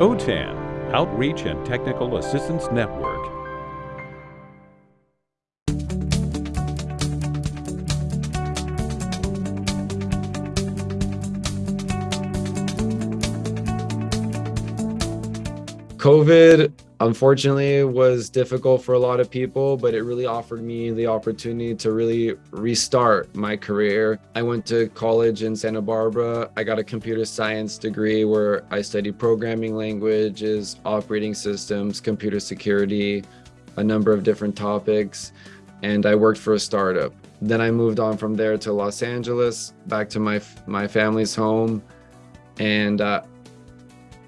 OTAN, Outreach and Technical Assistance Network. COVID, unfortunately, it was difficult for a lot of people, but it really offered me the opportunity to really restart my career. I went to college in Santa Barbara. I got a computer science degree where I studied programming languages, operating systems, computer security, a number of different topics, and I worked for a startup. Then I moved on from there to Los Angeles, back to my, my family's home, and uh,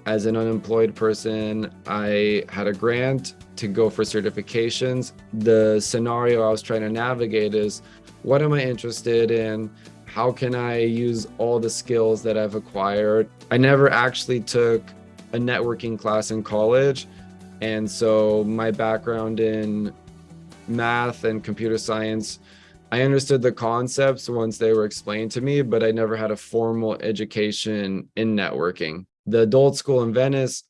as an unemployed person, I had a grant to go for certifications. The scenario I was trying to navigate is what am I interested in? How can I use all the skills that I've acquired? I never actually took a networking class in college. And so my background in math and computer science, I understood the concepts once they were explained to me, but I never had a formal education in networking. The adult school in Venice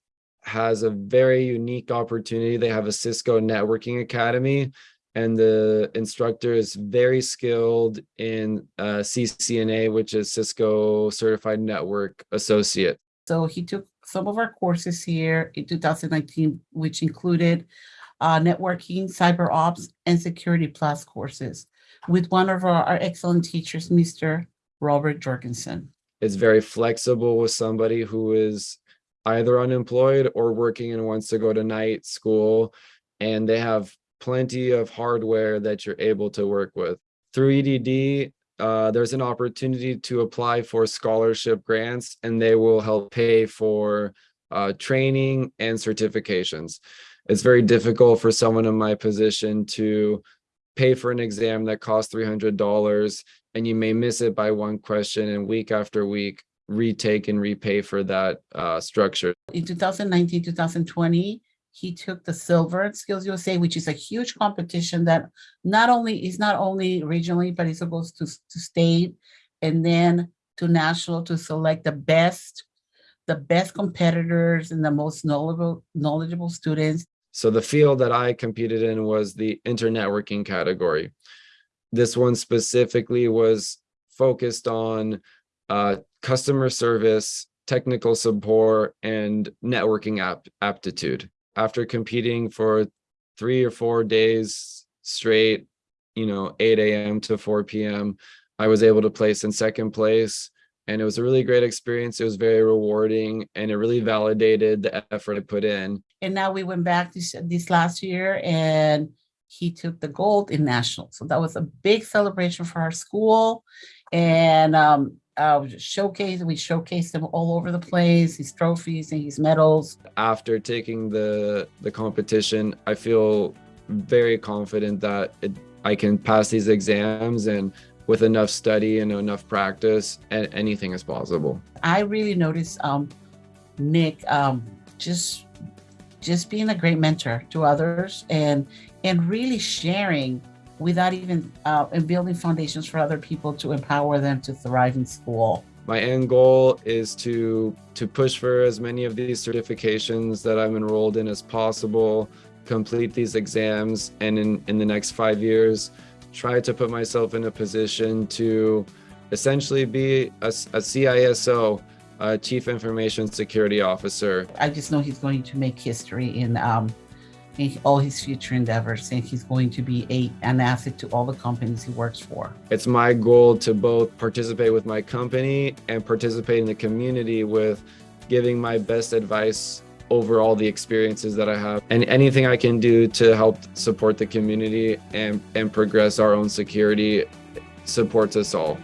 has a very unique opportunity. They have a Cisco networking academy and the instructor is very skilled in uh, CCNA, which is Cisco Certified Network Associate. So he took some of our courses here in 2019, which included uh, networking, cyber ops, and security plus courses with one of our, our excellent teachers, Mr. Robert Jorgensen it's very flexible with somebody who is either unemployed or working and wants to go to night school and they have plenty of hardware that you're able to work with. Through EDD uh, there's an opportunity to apply for scholarship grants and they will help pay for uh, training and certifications. It's very difficult for someone in my position to pay for an exam that costs $300 and you may miss it by one question and week after week retake and repay for that uh, structure. In 2019, 2020, he took the silver SkillsUSA, which is a huge competition that not only is not only regionally, but it's supposed to, to state and then to national to select the best, the best competitors and the most knowledgeable, knowledgeable students. So the field that I competed in was the internetworking category. This one specifically was focused on uh, customer service, technical support, and networking ap aptitude. After competing for three or four days straight, you know, 8 a.m. to 4 p.m., I was able to place in second place. And it was a really great experience. It was very rewarding and it really validated the effort I put in. And now we went back this, this last year and he took the gold in national. So that was a big celebration for our school. And um, uh, showcase, we showcased him all over the place, his trophies and his medals. After taking the, the competition, I feel very confident that it, I can pass these exams and with enough study and enough practice, and anything is possible. I really noticed um, Nick um, just just being a great mentor to others and and really sharing without even uh, and building foundations for other people to empower them to thrive in school. My end goal is to to push for as many of these certifications that I'm enrolled in as possible, complete these exams, and in, in the next five years, try to put myself in a position to essentially be a, a CISO, a Chief Information Security Officer. I just know he's going to make history in um, in all his future endeavors and he's going to be a, an asset to all the companies he works for. It's my goal to both participate with my company and participate in the community with giving my best advice over all the experiences that I have and anything I can do to help support the community and, and progress our own security supports us all.